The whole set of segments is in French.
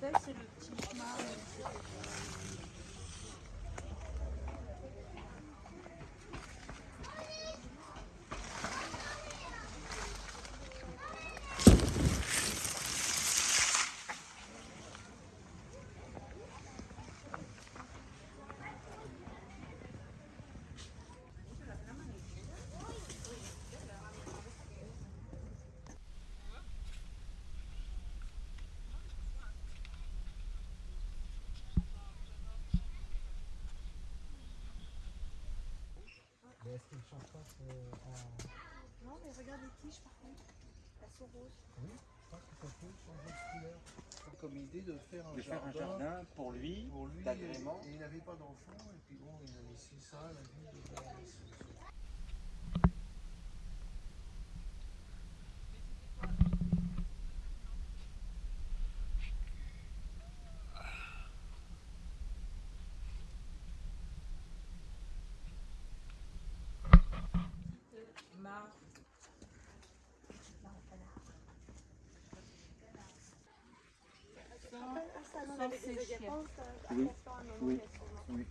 c'est le petit chemin. Mais est-ce qu'il ne change pas euh, en... Non, mais regarde les tiges par contre. Elles sont roses. Oui, je pense que ça peut changer de couleur. Comme idée de faire un de faire jardin. un jardin pour lui, Pour lui, d'agrément. et il n'avait pas d'enfant, et puis bon, il a laissé ça à la vie de des agapants, ça, Oui. moment, Oui.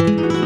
Il y